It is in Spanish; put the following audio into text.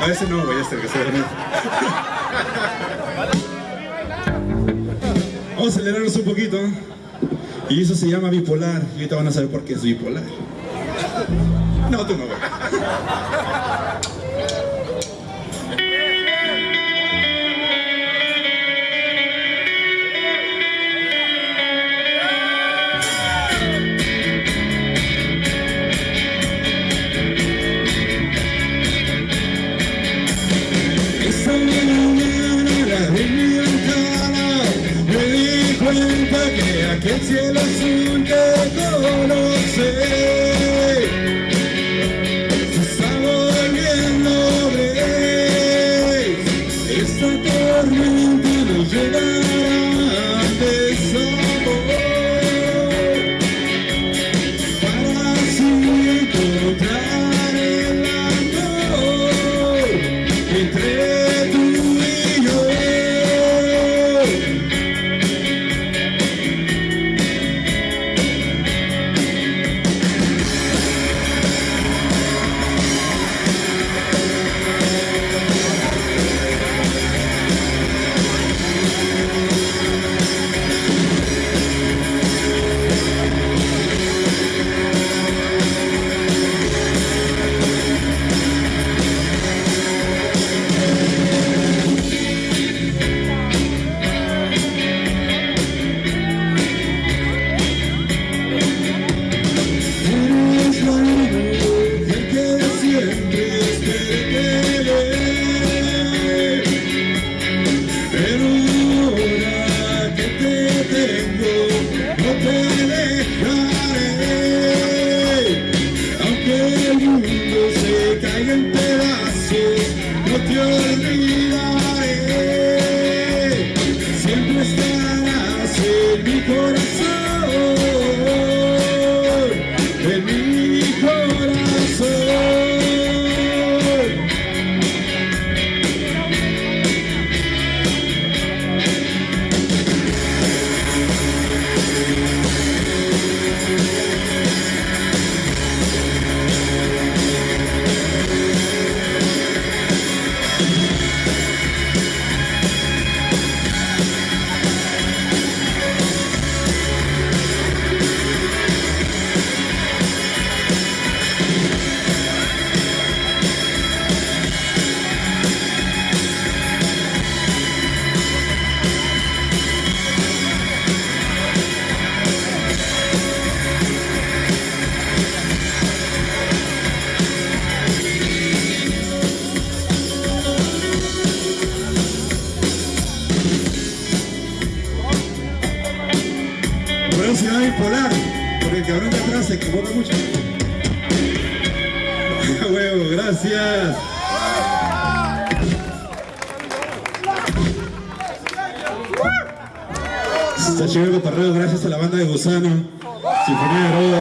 A ese no, güey, este que se Vamos a acelerarnos un poquito. Y eso se llama bipolar. Y ahorita van a saber por qué es bipolar. No, tú no, güey. Cuenta que aquel cielo azul que conocí corazón Llama bipolar, porque el cabrón de atrás se equivoca mucho. Huevo, gracias. Está chido el gracias a la banda de Gusano, Sinfonía de Roda.